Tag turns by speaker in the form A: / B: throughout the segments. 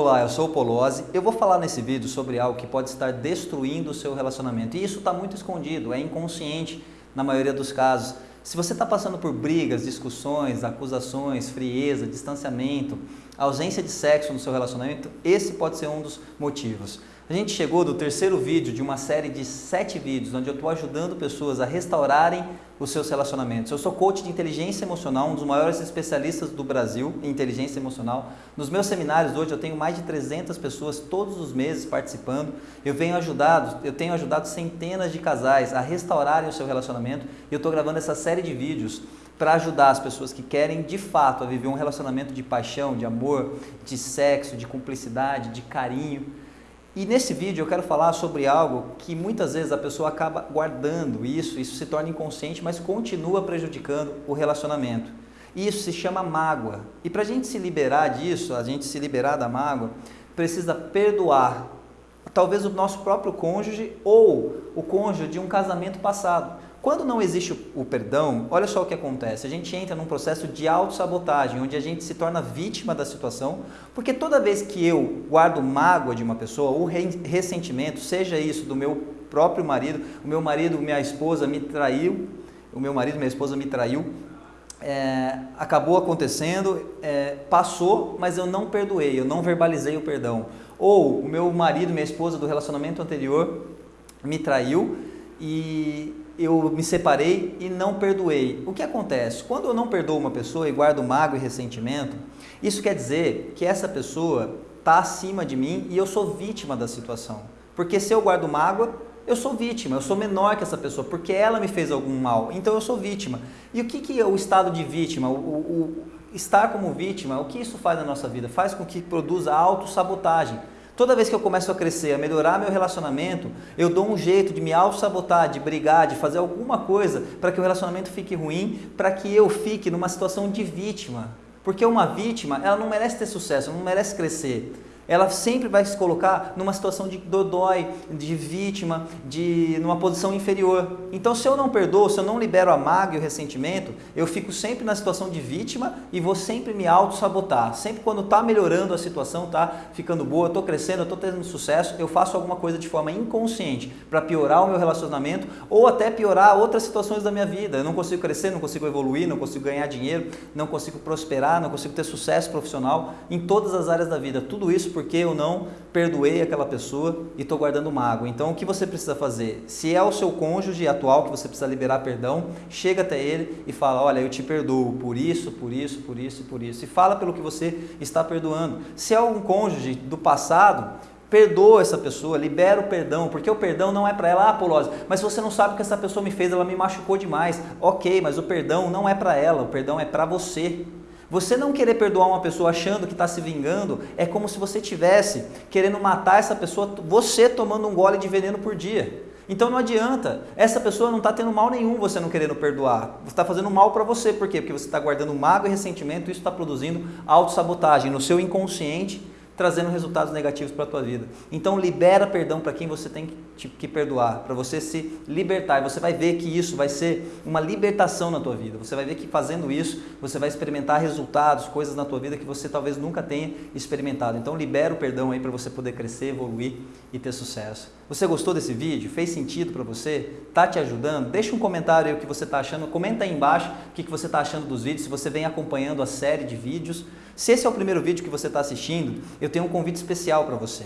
A: Olá, eu sou o Polozzi. Eu vou falar nesse vídeo sobre algo que pode estar destruindo o seu relacionamento. E isso está muito escondido, é inconsciente na maioria dos casos. Se você está passando por brigas, discussões, acusações, frieza, distanciamento, ausência de sexo no seu relacionamento, esse pode ser um dos motivos. A gente chegou do terceiro vídeo de uma série de sete vídeos, onde eu estou ajudando pessoas a restaurarem os seus relacionamentos. Eu sou coach de inteligência emocional, um dos maiores especialistas do Brasil em inteligência emocional. Nos meus seminários hoje eu tenho mais de 300 pessoas todos os meses participando. Eu venho ajudado, eu tenho ajudado centenas de casais a restaurarem o seu relacionamento e eu estou gravando essa série de vídeos para ajudar as pessoas que querem de fato a viver um relacionamento de paixão, de amor, de sexo, de cumplicidade, de carinho e nesse vídeo eu quero falar sobre algo que muitas vezes a pessoa acaba guardando isso, isso se torna inconsciente, mas continua prejudicando o relacionamento. Isso se chama mágoa. E para a gente se liberar disso, a gente se liberar da mágoa, precisa perdoar talvez o nosso próprio cônjuge ou o cônjuge de um casamento passado. Quando não existe o perdão, olha só o que acontece. A gente entra num processo de autossabotagem, onde a gente se torna vítima da situação, porque toda vez que eu guardo mágoa de uma pessoa, ou ressentimento, seja isso do meu próprio marido, o meu marido, minha esposa me traiu, o meu marido, minha esposa me traiu, é, acabou acontecendo, é, passou, mas eu não perdoei, eu não verbalizei o perdão. Ou o meu marido, minha esposa do relacionamento anterior me traiu e eu me separei e não perdoei. O que acontece? Quando eu não perdoo uma pessoa e guardo mágoa e ressentimento, isso quer dizer que essa pessoa está acima de mim e eu sou vítima da situação. Porque se eu guardo mágoa, eu sou vítima, eu sou menor que essa pessoa, porque ela me fez algum mal, então eu sou vítima. E o que, que é o estado de vítima, o, o, estar como vítima, o que isso faz na nossa vida? Faz com que produza autossabotagem. Toda vez que eu começo a crescer, a melhorar meu relacionamento, eu dou um jeito de me auto-sabotar, de brigar, de fazer alguma coisa para que o relacionamento fique ruim, para que eu fique numa situação de vítima. Porque uma vítima, ela não merece ter sucesso, não merece crescer ela sempre vai se colocar numa situação de dodói, de vítima, de numa posição inferior. Então, se eu não perdoo, se eu não libero a mágoa e o ressentimento, eu fico sempre na situação de vítima e vou sempre me auto-sabotar. Sempre quando está melhorando a situação, está ficando boa, estou crescendo, estou tendo sucesso, eu faço alguma coisa de forma inconsciente para piorar o meu relacionamento ou até piorar outras situações da minha vida. Eu não consigo crescer, não consigo evoluir, não consigo ganhar dinheiro, não consigo prosperar, não consigo ter sucesso profissional em todas as áreas da vida. Tudo isso porque eu não perdoei aquela pessoa e estou guardando mágoa. Então, o que você precisa fazer? Se é o seu cônjuge atual que você precisa liberar perdão, chega até ele e fala, olha, eu te perdoo por isso, por isso, por isso por isso. E fala pelo que você está perdoando. Se é um cônjuge do passado, perdoa essa pessoa, libera o perdão, porque o perdão não é para ela, ah, Polose, mas você não sabe o que essa pessoa me fez, ela me machucou demais. Ok, mas o perdão não é para ela, o perdão é para você. Você não querer perdoar uma pessoa achando que está se vingando é como se você tivesse querendo matar essa pessoa, você tomando um gole de veneno por dia. Então não adianta, essa pessoa não está tendo mal nenhum você não querendo perdoar. Você está fazendo mal para você, por quê? Porque você está guardando mágoa e ressentimento isso está produzindo autossabotagem no seu inconsciente trazendo resultados negativos para a tua vida. Então libera perdão para quem você tem que, que perdoar, para você se libertar. E você vai ver que isso vai ser uma libertação na tua vida. Você vai ver que fazendo isso, você vai experimentar resultados, coisas na tua vida que você talvez nunca tenha experimentado. Então libera o perdão aí para você poder crescer, evoluir e ter sucesso. Você gostou desse vídeo? Fez sentido para você? Tá te ajudando? Deixa um comentário aí o que você está achando. Comenta aí embaixo o que você está achando dos vídeos, se você vem acompanhando a série de vídeos. Se esse é o primeiro vídeo que você está assistindo, eu tenho um convite especial para você.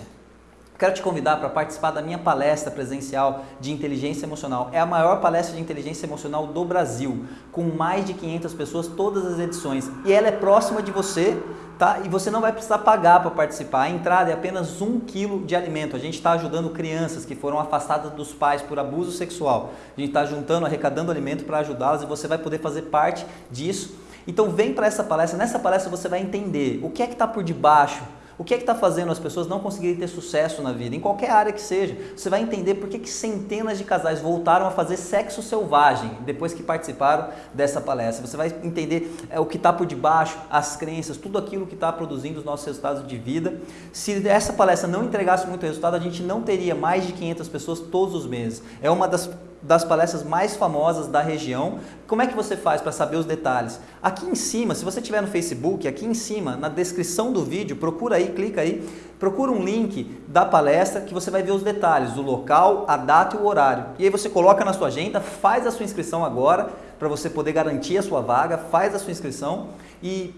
A: Quero te convidar para participar da minha palestra presencial de inteligência emocional. É a maior palestra de inteligência emocional do Brasil, com mais de 500 pessoas, todas as edições. E ela é próxima de você, tá? E você não vai precisar pagar para participar. A entrada é apenas um quilo de alimento. A gente está ajudando crianças que foram afastadas dos pais por abuso sexual. A gente está juntando, arrecadando alimento para ajudá-las e você vai poder fazer parte disso então vem para essa palestra, nessa palestra você vai entender o que é que está por debaixo, o que é que está fazendo as pessoas não conseguirem ter sucesso na vida, em qualquer área que seja. Você vai entender por que, que centenas de casais voltaram a fazer sexo selvagem depois que participaram dessa palestra. Você vai entender é, o que está por debaixo, as crenças, tudo aquilo que está produzindo os nossos resultados de vida. Se essa palestra não entregasse muito resultado, a gente não teria mais de 500 pessoas todos os meses. É uma das das palestras mais famosas da região. Como é que você faz para saber os detalhes? Aqui em cima, se você estiver no Facebook, aqui em cima, na descrição do vídeo, procura aí, clica aí, procura um link da palestra que você vai ver os detalhes, o local, a data e o horário. E aí você coloca na sua agenda, faz a sua inscrição agora, para você poder garantir a sua vaga, faz a sua inscrição e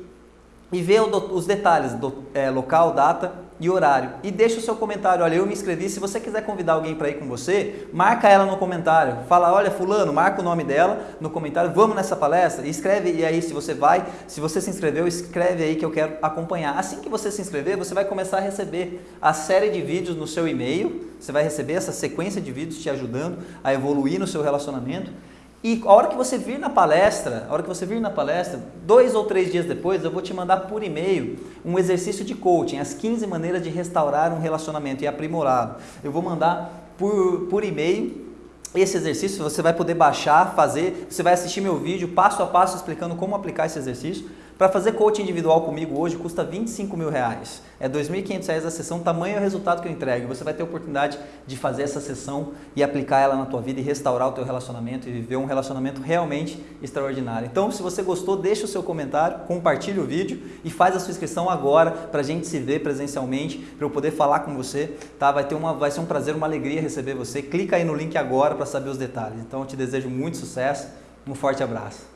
A: e vê os detalhes do é, local, data e horário. E deixa o seu comentário, olha, eu me inscrevi, se você quiser convidar alguém para ir com você, marca ela no comentário. Fala, olha, fulano, marca o nome dela no comentário, vamos nessa palestra? E escreve e aí se você vai, se você se inscreveu, escreve aí que eu quero acompanhar. Assim que você se inscrever, você vai começar a receber a série de vídeos no seu e-mail, você vai receber essa sequência de vídeos te ajudando a evoluir no seu relacionamento. E a hora que você vir na palestra, a hora que você vir na palestra, dois ou três dias depois, eu vou te mandar por e-mail um exercício de coaching, as 15 maneiras de restaurar um relacionamento e aprimorá-lo. Eu vou mandar por, por e-mail esse exercício, você vai poder baixar, fazer, você vai assistir meu vídeo passo a passo explicando como aplicar esse exercício. Para fazer coaching individual comigo hoje custa 25 mil reais. É 2.500 reais a sessão, tamanho é o resultado que eu entrego. Você vai ter a oportunidade de fazer essa sessão e aplicar ela na tua vida e restaurar o teu relacionamento e viver um relacionamento realmente extraordinário. Então, se você gostou, deixa o seu comentário, compartilhe o vídeo e faz a sua inscrição agora para a gente se ver presencialmente, para eu poder falar com você. Tá? Vai, ter uma, vai ser um prazer, uma alegria receber você. Clica aí no link agora para saber os detalhes. Então, eu te desejo muito sucesso. Um forte abraço.